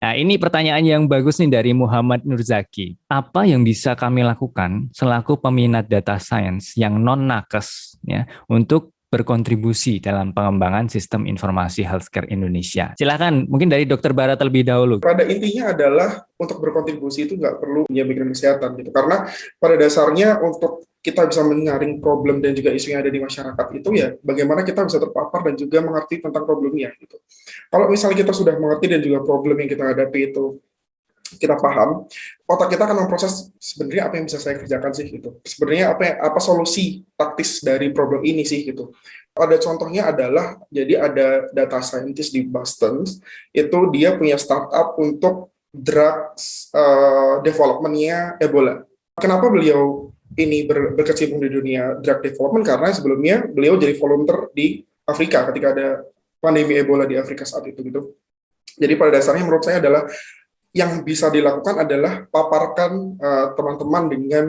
Nah, ini pertanyaan yang bagus nih dari Muhammad Nurzaki. Apa yang bisa kami lakukan selaku peminat data science yang non-nakes ya untuk berkontribusi dalam pengembangan sistem informasi healthcare Indonesia. Silakan, mungkin dari Dokter Bara terlebih dahulu. Pada intinya adalah untuk berkontribusi itu nggak perlu punya background kesehatan gitu, karena pada dasarnya untuk kita bisa menyaring problem dan juga isu yang ada di masyarakat itu ya bagaimana kita bisa terpapar dan juga mengerti tentang problemnya gitu. Kalau misalnya kita sudah mengerti dan juga problem yang kita hadapi itu kita paham, otak kita akan memproses sebenarnya apa yang bisa saya kerjakan sih gitu. Sebenarnya apa apa solusi taktis dari problem ini sih gitu. Ada contohnya adalah jadi ada data scientist di Boston itu dia punya startup untuk drugs uh, developmentnya Ebola. Kenapa beliau ini ber, berkecimpung di dunia drug development karena sebelumnya beliau jadi volunteer di Afrika ketika ada pandemi Ebola di Afrika saat itu gitu. Jadi pada dasarnya menurut saya adalah yang bisa dilakukan adalah paparkan eh, teman-teman uh, dengan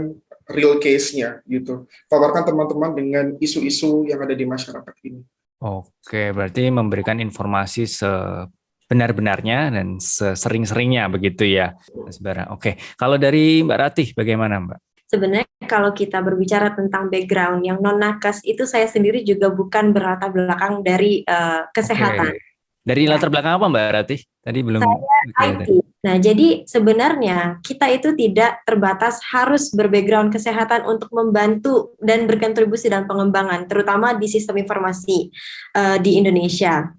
real case-nya gitu. Paparkan teman-teman dengan isu-isu yang ada di masyarakat ini. Oke, berarti memberikan informasi sebenar-benarnya dan sesering-seringnya begitu ya, Mas Bara. Oke, kalau dari Mbak Ratih bagaimana Mbak? Sebenarnya kalau kita berbicara tentang background yang non nakes itu saya sendiri juga bukan berlatar belakang dari uh, kesehatan. Oke. Dari latar belakang apa Mbak Ratih? Tadi belum. Saya IT. Nah, jadi sebenarnya kita itu tidak terbatas harus berbackground kesehatan untuk membantu dan berkontribusi dalam pengembangan, terutama di sistem informasi uh, di Indonesia.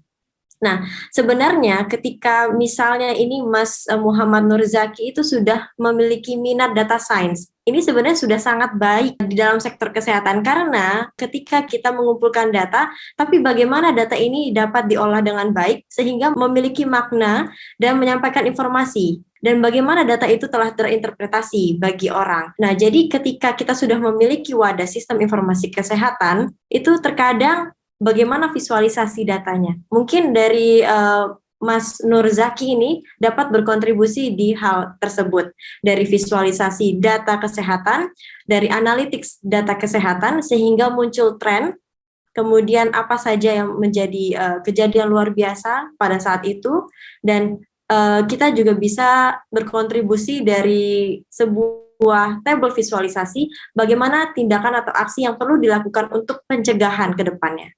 Nah, sebenarnya ketika misalnya ini Mas eh, Muhammad Nurzaki itu sudah memiliki minat data science, ini sebenarnya sudah sangat baik di dalam sektor kesehatan karena ketika kita mengumpulkan data, tapi bagaimana data ini dapat diolah dengan baik sehingga memiliki makna dan menyampaikan informasi dan bagaimana data itu telah terinterpretasi bagi orang. Nah, jadi ketika kita sudah memiliki wadah sistem informasi kesehatan, itu terkadang bagaimana visualisasi datanya. Mungkin dari uh, Mas Nurzaki ini dapat berkontribusi di hal tersebut dari visualisasi data kesehatan, dari analytics data kesehatan sehingga muncul tren, kemudian apa saja yang menjadi uh, kejadian luar biasa pada saat itu dan uh, kita juga bisa berkontribusi dari sebuah tabel visualisasi bagaimana tindakan atau aksi yang perlu dilakukan untuk pencegahan ke depannya.